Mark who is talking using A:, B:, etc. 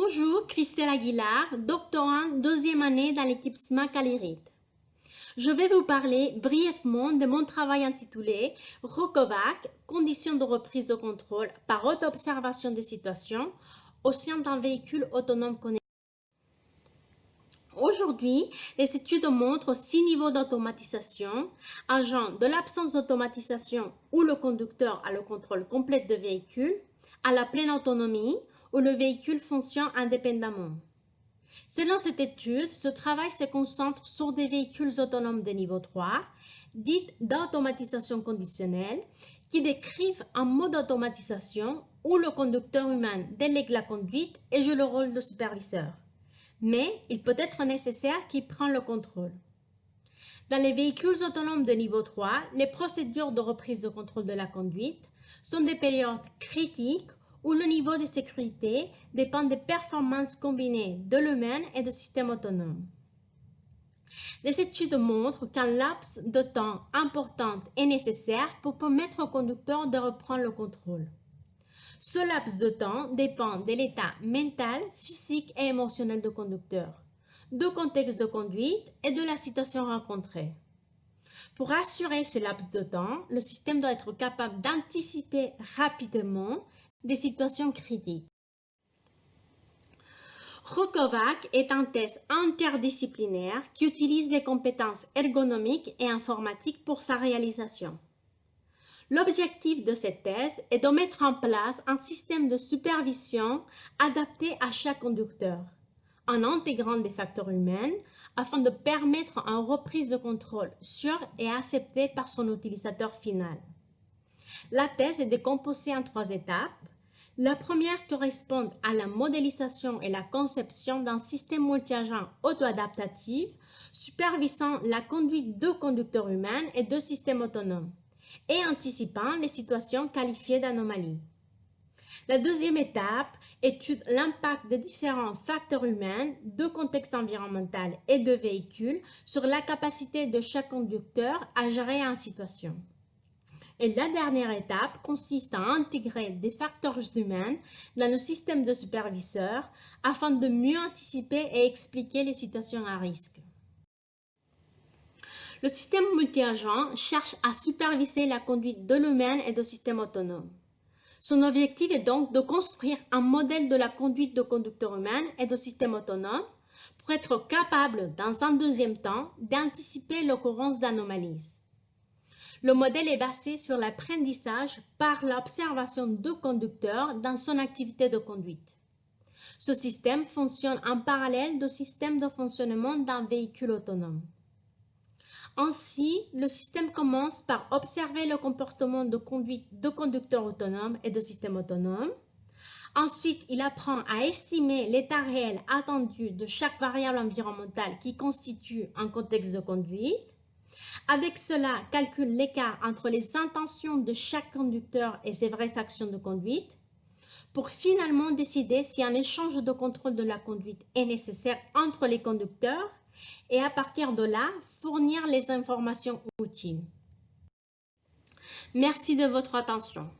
A: Bonjour, Christelle Aguilar, doctorante deuxième année dans l'équipe SMAC Je vais vous parler brièvement de mon travail intitulé ROCOVAC, conditions de reprise de contrôle par auto-observation des situations au sein d'un véhicule autonome connecté. Aujourd'hui, les études montrent six niveaux d'automatisation, allant de l'absence d'automatisation où le conducteur a le contrôle complet de véhicule, à la pleine autonomie où le véhicule fonctionne indépendamment. Selon cette étude, ce travail se concentre sur des véhicules autonomes de niveau 3, dites d'automatisation conditionnelle, qui décrivent un mode d'automatisation où le conducteur humain délègue la conduite et joue le rôle de superviseur. Mais il peut être nécessaire qu'il prenne le contrôle. Dans les véhicules autonomes de niveau 3, les procédures de reprise de contrôle de la conduite sont des périodes critiques où le niveau de sécurité dépend des performances combinées de l'humain et du système autonome. Les études montrent qu'un laps de temps important est nécessaire pour permettre au conducteur de reprendre le contrôle. Ce laps de temps dépend de l'état mental, physique et émotionnel du conducteur, du contexte de conduite et de la situation rencontrée. Pour assurer ce laps de temps, le système doit être capable d'anticiper rapidement des situations critiques. ROCOVAC est un test interdisciplinaire qui utilise les compétences ergonomiques et informatiques pour sa réalisation. L'objectif de ce test est de mettre en place un système de supervision adapté à chaque conducteur, en intégrant des facteurs humains afin de permettre une reprise de contrôle sûre et acceptée par son utilisateur final. La thèse est décomposée en trois étapes. La première correspond à la modélisation et la conception d'un système multi-agent auto-adaptatif supervisant la conduite de conducteurs humains et de systèmes autonomes et anticipant les situations qualifiées d'anomalies. La deuxième étape étude l'impact des différents facteurs humains, de contexte environnemental et de véhicules sur la capacité de chaque conducteur à gérer une situation. Et la dernière étape consiste à intégrer des facteurs humains dans le système de superviseurs afin de mieux anticiper et expliquer les situations à risque. Le système multi-agent cherche à superviser la conduite de l'humain et de systèmes autonomes. Son objectif est donc de construire un modèle de la conduite de conducteurs humains et de systèmes autonomes pour être capable, dans un deuxième temps, d'anticiper l'occurrence d'anomalies. Le modèle est basé sur l'apprentissage par l'observation du conducteur dans son activité de conduite. Ce système fonctionne en parallèle du système de fonctionnement d'un véhicule autonome. Ainsi, le système commence par observer le comportement de conduite de conducteurs autonomes et de systèmes autonomes. Ensuite, il apprend à estimer l'état réel attendu de chaque variable environnementale qui constitue un contexte de conduite. Avec cela, calcule l'écart entre les intentions de chaque conducteur et ses vraies actions de conduite pour finalement décider si un échange de contrôle de la conduite est nécessaire entre les conducteurs et à partir de là, fournir les informations utiles. Merci de votre attention.